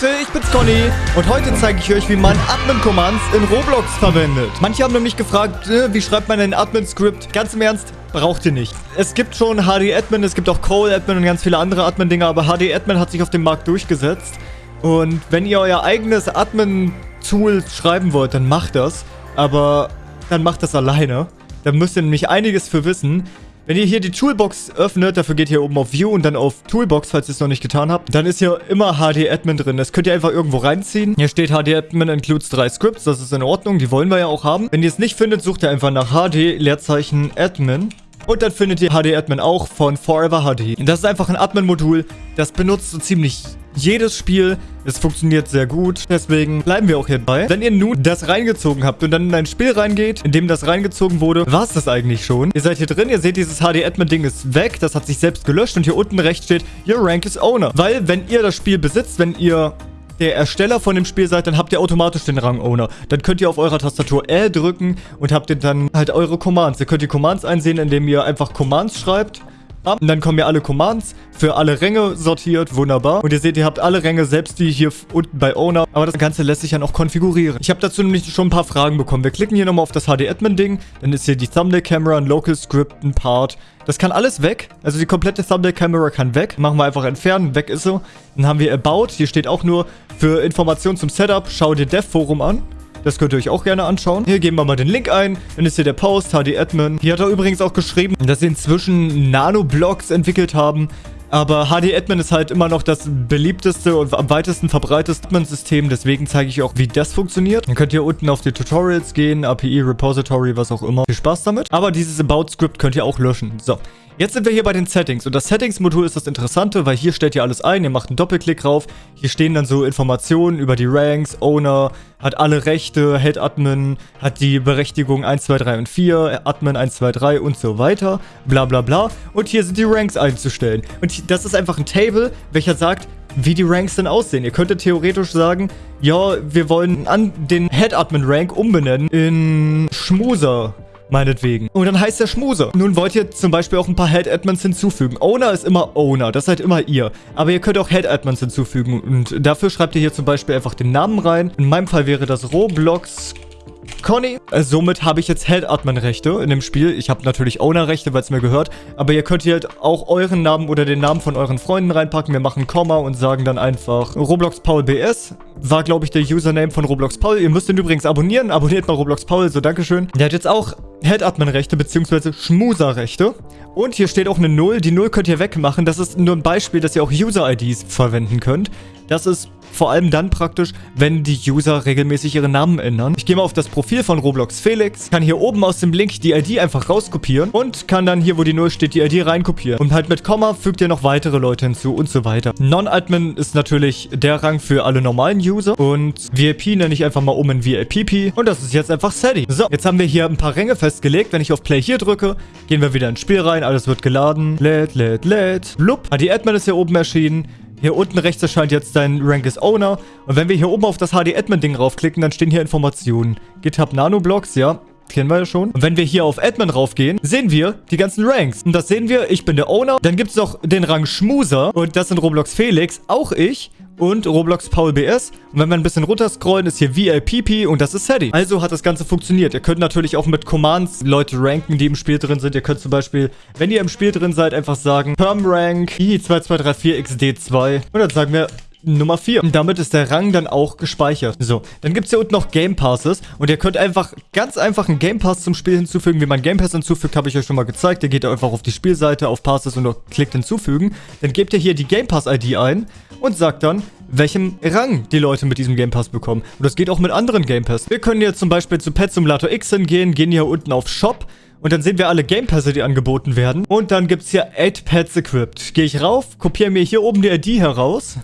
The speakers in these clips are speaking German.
Leute, ich bin's Conny und heute zeige ich euch, wie man Admin-Commands in Roblox verwendet. Manche haben nämlich gefragt, äh, wie schreibt man ein Admin-Script? Ganz im Ernst, braucht ihr nicht. Es gibt schon HD-Admin, es gibt auch Cole-Admin und ganz viele andere Admin-Dinger, aber HD-Admin hat sich auf dem Markt durchgesetzt. Und wenn ihr euer eigenes Admin-Tool schreiben wollt, dann macht das. Aber dann macht das alleine. Da müsst ihr nämlich einiges für wissen. Wenn ihr hier die Toolbox öffnet, dafür geht ihr oben auf View und dann auf Toolbox, falls ihr es noch nicht getan habt, dann ist hier immer HD-Admin drin. Das könnt ihr einfach irgendwo reinziehen. Hier steht HD-Admin includes drei Scripts, das ist in Ordnung, die wollen wir ja auch haben. Wenn ihr es nicht findet, sucht ihr einfach nach HD, Leerzeichen, Admin. Und dann findet ihr HD-Admin auch von Forever HD. Das ist einfach ein Admin-Modul, das benutzt so ziemlich jedes Spiel. Es funktioniert sehr gut. Deswegen bleiben wir auch hierbei. Wenn ihr nun das reingezogen habt und dann in ein Spiel reingeht, in dem das reingezogen wurde, war es das eigentlich schon. Ihr seid hier drin, ihr seht, dieses HD-Admin-Ding ist weg. Das hat sich selbst gelöscht und hier unten rechts steht, Your rank is owner. Weil, wenn ihr das Spiel besitzt, wenn ihr der Ersteller von dem Spiel seid, dann habt ihr automatisch den Rang Owner. Dann könnt ihr auf eurer Tastatur L drücken und habt ihr dann halt eure Commands. Ihr könnt die Commands einsehen, indem ihr einfach Commands schreibt und dann kommen ja alle Commands für alle Ränge sortiert. Wunderbar. Und ihr seht, ihr habt alle Ränge, selbst die hier unten bei Owner. Aber das Ganze lässt sich ja noch konfigurieren. Ich habe dazu nämlich schon ein paar Fragen bekommen. Wir klicken hier nochmal auf das HD-Admin-Ding. Dann ist hier die Thumbnail-Camera, ein Local-Script, ein Part. Das kann alles weg. Also die komplette Thumbnail-Camera kann weg. Machen wir einfach entfernen. Weg ist so. Dann haben wir About. Hier steht auch nur für Informationen zum Setup. Schau dir Dev-Forum an. Das könnt ihr euch auch gerne anschauen. Hier geben wir mal den Link ein. Dann ist hier der Post, HD-Admin. Hier hat er übrigens auch geschrieben, dass sie inzwischen Nano-Blocks entwickelt haben. Aber HD-Admin ist halt immer noch das beliebteste und am weitesten verbreiteste Admin-System. Deswegen zeige ich auch, wie das funktioniert. Dann könnt ihr unten auf die Tutorials gehen, API, Repository, was auch immer. Viel Spaß damit. Aber dieses About-Script könnt ihr auch löschen. So. Jetzt sind wir hier bei den Settings und das Settings-Modul ist das Interessante, weil hier stellt ihr alles ein, ihr macht einen Doppelklick drauf, hier stehen dann so Informationen über die Ranks, Owner, hat alle Rechte, Head Admin, hat die Berechtigung 1, 2, 3 und 4, Admin 1, 2, 3 und so weiter, bla bla bla. Und hier sind die Ranks einzustellen. Und das ist einfach ein Table, welcher sagt, wie die Ranks denn aussehen. Ihr könntet theoretisch sagen, ja, wir wollen an den Head Admin Rank umbenennen in Schmuser meinetwegen. Und dann heißt der Schmuse. Nun wollt ihr zum Beispiel auch ein paar Head-Admins hinzufügen. Owner ist immer Owner, das seid immer ihr. Aber ihr könnt auch Head-Admins hinzufügen und dafür schreibt ihr hier zum Beispiel einfach den Namen rein. In meinem Fall wäre das Roblox Conny. Äh, somit habe ich jetzt Head-Admin-Rechte in dem Spiel. Ich habe natürlich Owner-Rechte, weil es mir gehört. Aber ihr könnt hier halt auch euren Namen oder den Namen von euren Freunden reinpacken. Wir machen Komma und sagen dann einfach Roblox Paul BS. War, glaube ich, der Username von Roblox Paul. Ihr müsst ihn übrigens abonnieren. Abonniert mal Roblox Paul, so Dankeschön. Der hat jetzt auch Head-Admin-Rechte bzw. Schmuser-Rechte. Und hier steht auch eine Null. Die Null könnt ihr wegmachen. Das ist nur ein Beispiel, dass ihr auch User-IDs verwenden könnt. Das ist vor allem dann praktisch, wenn die User regelmäßig ihre Namen ändern. Ich gehe mal auf das Profil von Roblox Felix, kann hier oben aus dem Link die ID einfach rauskopieren und kann dann hier, wo die Null steht, die ID reinkopieren. Und halt mit Komma fügt ihr noch weitere Leute hinzu und so weiter. Non-Admin ist natürlich der Rang für alle normalen User und VIP nenne ich einfach mal um in VIPP und das ist jetzt einfach Sadie. So, jetzt haben wir hier ein paar Ränge festgelegt. Wenn ich auf Play hier drücke, gehen wir wieder ins Spiel rein, alles wird geladen. Lädt, lädt, lädt. Blub. Ah, die Admin ist hier oben erschienen. Hier unten rechts erscheint jetzt dein Rank is Owner. Und wenn wir hier oben auf das HD-Admin-Ding raufklicken, dann stehen hier Informationen. GitHub Nanoblocks, ja, kennen wir ja schon. Und wenn wir hier auf Admin raufgehen, sehen wir die ganzen Ranks. Und das sehen wir, ich bin der Owner. Dann gibt es noch den Rang Schmuser. Und das sind Roblox Felix, auch ich und Roblox Paul BS. Und wenn wir ein bisschen runterscrollen, ist hier VIPP und das ist Sadie. Also hat das Ganze funktioniert. Ihr könnt natürlich auch mit Commands Leute ranken, die im Spiel drin sind. Ihr könnt zum Beispiel, wenn ihr im Spiel drin seid, einfach sagen PermRank i2234xd2 und dann sagen wir Nummer 4. Und damit ist der Rang dann auch gespeichert. So, dann gibt es hier unten noch Game Passes. Und ihr könnt einfach ganz einfach einen Game Pass zum Spiel hinzufügen. Wie man Game Pass hinzufügt, habe ich euch schon mal gezeigt. Ihr geht einfach auf die Spielseite, auf Passes und klickt hinzufügen. Dann gebt ihr hier die Game Pass ID ein und sagt dann, welchem Rang die Leute mit diesem Game Pass bekommen. Und das geht auch mit anderen Game Pass. Wir können jetzt zum Beispiel zu Pet Simulator X hingehen, gehen hier unten auf Shop und dann sehen wir alle Game Pässe, die angeboten werden. Und dann gibt es hier 8 Pets equipped. Gehe ich rauf, kopiere mir hier oben die ID heraus.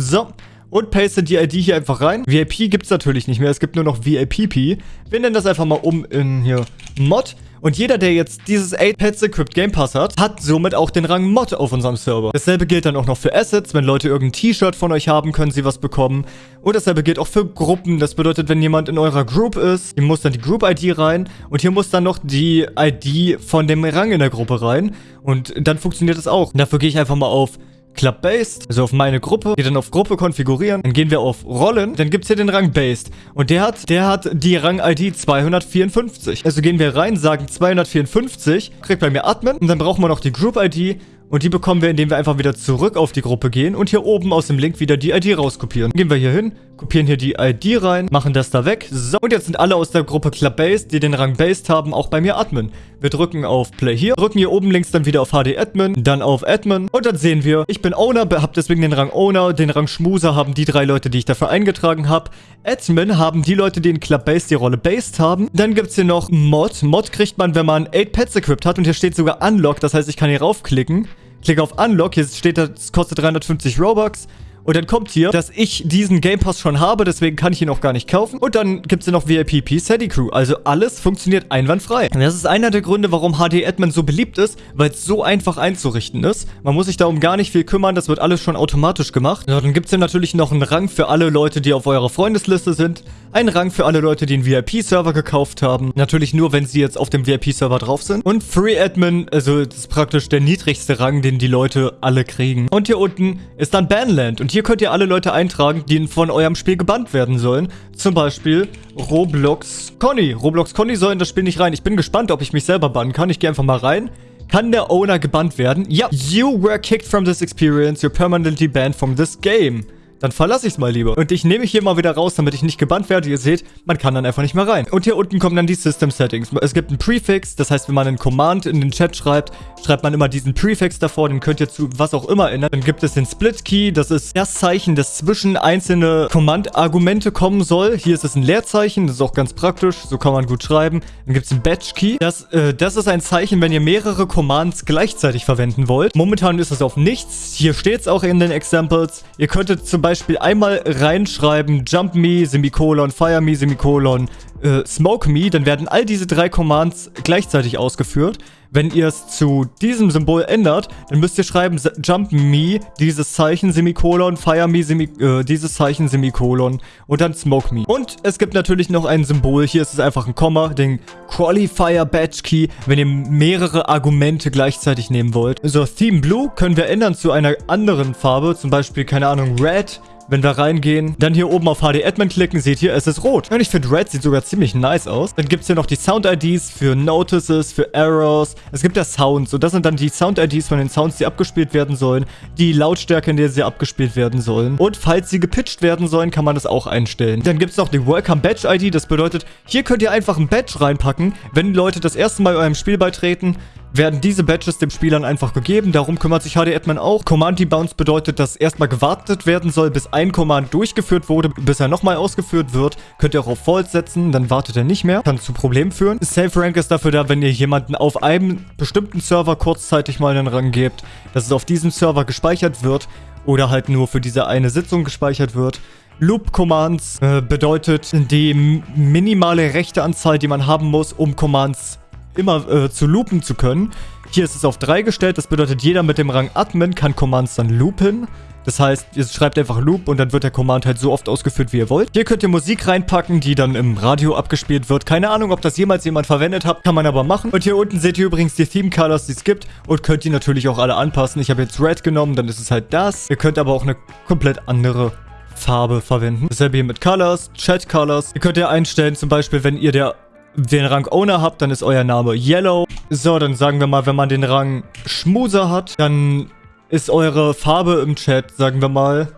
So. Und paste die ID hier einfach rein. VIP gibt es natürlich nicht mehr. Es gibt nur noch VIPP. Wir nennen das einfach mal um in hier Mod. Und jeder, der jetzt dieses 8 Pets Equipped Game Pass hat, hat somit auch den Rang Mod auf unserem Server. Dasselbe gilt dann auch noch für Assets. Wenn Leute irgendein T-Shirt von euch haben, können sie was bekommen. Und dasselbe gilt auch für Gruppen. Das bedeutet, wenn jemand in eurer Group ist, hier muss dann die Group-ID rein. Und hier muss dann noch die ID von dem Rang in der Gruppe rein. Und dann funktioniert das auch. dafür gehe ich einfach mal auf Club Based, also auf meine Gruppe, geht dann auf Gruppe konfigurieren, dann gehen wir auf Rollen, dann gibt es hier den Rang Based und der hat, der hat die Rang-ID 254. Also gehen wir rein, sagen 254, kriegt bei mir Admin und dann brauchen wir noch die Group-ID und die bekommen wir, indem wir einfach wieder zurück auf die Gruppe gehen und hier oben aus dem Link wieder die ID rauskopieren. Gehen wir hier hin, kopieren hier die ID rein, machen das da weg. So, und jetzt sind alle aus der Gruppe Club Based, die den Rang Based haben, auch bei mir Admin. Wir drücken auf Play hier, drücken hier oben links dann wieder auf HD Admin, dann auf Admin und dann sehen wir, ich bin Owner, hab deswegen den Rang Owner, den Rang Schmuser haben die drei Leute, die ich dafür eingetragen habe. Admin haben die Leute, die in Club Based die Rolle Based haben. Dann gibt es hier noch Mod. Mod kriegt man, wenn man 8 Pets equipped hat und hier steht sogar Unlock, das heißt, ich kann hier raufklicken. Klicke auf Unlock, hier steht, das kostet 350 Robux. Und dann kommt hier, dass ich diesen Game Pass schon habe, deswegen kann ich ihn auch gar nicht kaufen. Und dann gibt es hier noch VIP P Sadie Crew. Also alles funktioniert einwandfrei. Und das ist einer der Gründe, warum HD Admin so beliebt ist, weil es so einfach einzurichten ist. Man muss sich darum gar nicht viel kümmern, das wird alles schon automatisch gemacht. Ja, dann gibt es hier natürlich noch einen Rang für alle Leute, die auf eurer Freundesliste sind. Einen Rang für alle Leute, die einen VIP-Server gekauft haben. Natürlich nur, wenn sie jetzt auf dem VIP-Server drauf sind. Und Free Admin, also das ist praktisch der niedrigste Rang, den die Leute alle kriegen. Und hier unten ist dann Banland. Und hier könnt ihr alle Leute eintragen, die von eurem Spiel gebannt werden sollen. Zum Beispiel Roblox Conny. Roblox Conny soll in das Spiel nicht rein. Ich bin gespannt, ob ich mich selber bannen kann. Ich gehe einfach mal rein. Kann der Owner gebannt werden? Ja. You were kicked from this experience. You're permanently banned from this game. Dann verlasse ich es mal lieber. Und ich nehme mich hier mal wieder raus, damit ich nicht gebannt werde. Ihr seht, man kann dann einfach nicht mehr rein. Und hier unten kommen dann die System Settings. Es gibt einen Prefix, das heißt, wenn man einen Command in den Chat schreibt, schreibt man immer diesen Prefix davor, den könnt ihr zu was auch immer ändern. Dann gibt es den Split Key, das ist das Zeichen, das zwischen einzelne Command-Argumente kommen soll. Hier ist es ein Leerzeichen, das ist auch ganz praktisch, so kann man gut schreiben. Dann gibt es einen Batch Key. Das, äh, das ist ein Zeichen, wenn ihr mehrere Commands gleichzeitig verwenden wollt. Momentan ist es auf nichts. Hier steht es auch in den Examples. Ihr könntet zum Beispiel Beispiel einmal reinschreiben, Jump Me, Semikolon, Fire Me, Semikolon, äh, Smoke Me, dann werden all diese drei Commands gleichzeitig ausgeführt. Wenn ihr es zu diesem Symbol ändert, dann müsst ihr schreiben Jump Me, dieses Zeichen, Semikolon, Fire Me, Semi äh, dieses Zeichen, Semikolon und dann Smoke Me. Und es gibt natürlich noch ein Symbol, hier ist es einfach ein Komma, den Qualifier Badge Key, wenn ihr mehrere Argumente gleichzeitig nehmen wollt. So, Theme Blue können wir ändern zu einer anderen Farbe, zum Beispiel, keine Ahnung, Red, wenn wir reingehen, dann hier oben auf HD Admin klicken, seht ihr, es ist rot. Und ich finde, Red sieht sogar ziemlich nice aus. Dann gibt es hier noch die Sound-IDs für Notices, für Errors. Es gibt ja Sounds. Und das sind dann die Sound-IDs von den Sounds, die abgespielt werden sollen. Die Lautstärke, in der sie abgespielt werden sollen. Und falls sie gepitcht werden sollen, kann man das auch einstellen. Dann gibt es noch die Welcome Badge ID. Das bedeutet, hier könnt ihr einfach ein Badge reinpacken, wenn Leute das erste Mal eurem Spiel beitreten werden diese Badges dem Spielern einfach gegeben. Darum kümmert sich HD Admin auch. Command Debounce bedeutet, dass erstmal gewartet werden soll, bis ein Command durchgeführt wurde, bis er nochmal ausgeführt wird. Könnt ihr auch auf False setzen, dann wartet er nicht mehr. Kann zu Problemen führen. Safe Rank ist dafür da, wenn ihr jemanden auf einem bestimmten Server kurzzeitig mal einen Rang gebt, dass es auf diesem Server gespeichert wird oder halt nur für diese eine Sitzung gespeichert wird. Loop Commands äh, bedeutet die minimale Rechteanzahl, die man haben muss, um Commands immer äh, zu loopen zu können. Hier ist es auf 3 gestellt, das bedeutet, jeder mit dem Rang Admin kann Commands dann loopen. Das heißt, ihr schreibt einfach Loop und dann wird der Command halt so oft ausgeführt, wie ihr wollt. Hier könnt ihr Musik reinpacken, die dann im Radio abgespielt wird. Keine Ahnung, ob das jemals jemand verwendet hat, kann man aber machen. Und hier unten seht ihr übrigens die Theme Colors, die es gibt und könnt ihr natürlich auch alle anpassen. Ich habe jetzt Red genommen, dann ist es halt das. Ihr könnt aber auch eine komplett andere Farbe verwenden. Dasselbe hier mit Colors, Chat Colors. Ihr könnt ja einstellen, zum Beispiel, wenn ihr der den Rang Owner habt, dann ist euer Name Yellow. So, dann sagen wir mal, wenn man den Rang Schmuser hat, dann ist eure Farbe im Chat, sagen wir mal,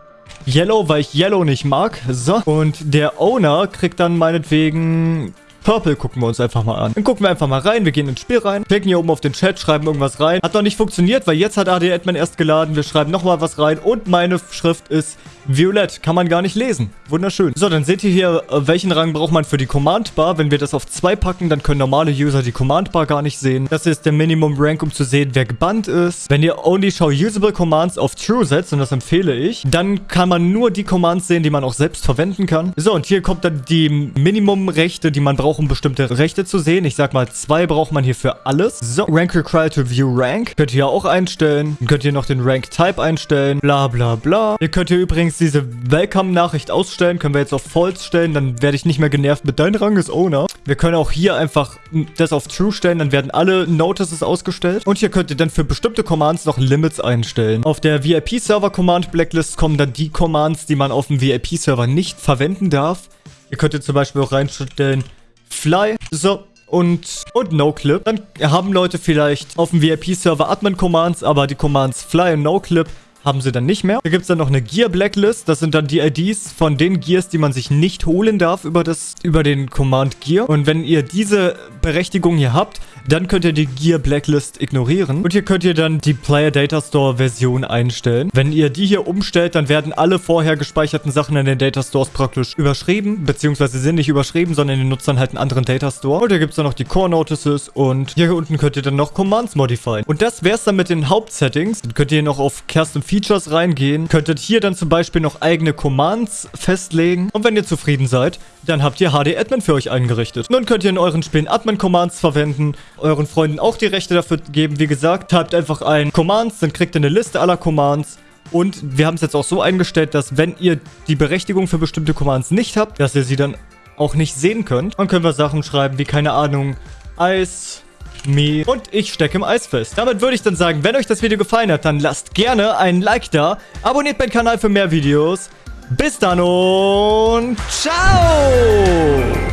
Yellow, weil ich Yellow nicht mag. So, und der Owner kriegt dann meinetwegen Purple gucken wir uns einfach mal an. Dann gucken wir einfach mal rein. Wir gehen ins Spiel rein. Klicken hier oben auf den Chat, schreiben irgendwas rein. Hat noch nicht funktioniert, weil jetzt hat AD Admin erst geladen. Wir schreiben nochmal was rein. Und meine Schrift ist Violett. Kann man gar nicht lesen. Wunderschön. So, dann seht ihr hier, äh, welchen Rang braucht man für die Command Bar. Wenn wir das auf 2 packen, dann können normale User die Command Bar gar nicht sehen. Das ist der Minimum Rank, um zu sehen, wer gebannt ist. Wenn ihr Only Show Usable Commands auf True setzt, und das empfehle ich, dann kann man nur die Commands sehen, die man auch selbst verwenden kann. So, und hier kommt dann die Minimum-Rechte, die man braucht, um bestimmte Rechte zu sehen. Ich sag mal, zwei braucht man hier für alles. So, Rank Required to View Rank. Könnt ihr auch einstellen. Dann könnt ihr noch den Rank Type einstellen. Bla, bla, bla. Ihr könnt hier übrigens übrigens diese Welcome-Nachricht ausstellen. Können wir jetzt auf False stellen. Dann werde ich nicht mehr genervt mit dein Rang ist Owner. Wir können auch hier einfach das auf True stellen, dann werden alle Notices ausgestellt. Und hier könnt ihr dann für bestimmte Commands noch Limits einstellen. Auf der VIP-Server Command Blacklist kommen dann die Commands, die man auf dem VIP-Server nicht verwenden darf. Ihr könnt ihr zum Beispiel auch reinstellen Fly, so, und, und NoClip. Dann haben Leute vielleicht auf dem VIP-Server Admin-Commands, aber die Commands Fly und NoClip haben sie dann nicht mehr. Da gibt es dann noch eine Gear Blacklist. Das sind dann die IDs von den Gears, die man sich nicht holen darf über, das, über den Command Gear. Und wenn ihr diese Berechtigung hier habt, dann könnt ihr die Gear Blacklist ignorieren. Und hier könnt ihr dann die Player Data Store Version einstellen. Wenn ihr die hier umstellt, dann werden alle vorher gespeicherten Sachen in den Data Stores praktisch überschrieben. Beziehungsweise sind nicht überschrieben, sondern ihr nutzt dann halt einen anderen Data Store. Und hier gibt es dann noch die Core Notices. Und hier unten könnt ihr dann noch Commands modifieren. Und das wäre es dann mit den Hauptsettings. Dann könnt ihr noch auf Custom Features reingehen. Könntet hier dann zum Beispiel noch eigene Commands festlegen. Und wenn ihr zufrieden seid, dann habt ihr HD Admin für euch eingerichtet. Nun könnt ihr in euren Spielen Admin Commands verwenden euren Freunden auch die Rechte dafür geben. Wie gesagt, typt einfach ein Commands, dann kriegt ihr eine Liste aller Commands. Und wir haben es jetzt auch so eingestellt, dass wenn ihr die Berechtigung für bestimmte Commands nicht habt, dass ihr sie dann auch nicht sehen könnt. Dann können wir Sachen schreiben wie, keine Ahnung, Eis, Me und ich stecke im Eis fest. Damit würde ich dann sagen, wenn euch das Video gefallen hat, dann lasst gerne einen Like da, abonniert meinen Kanal für mehr Videos. Bis dann und ciao!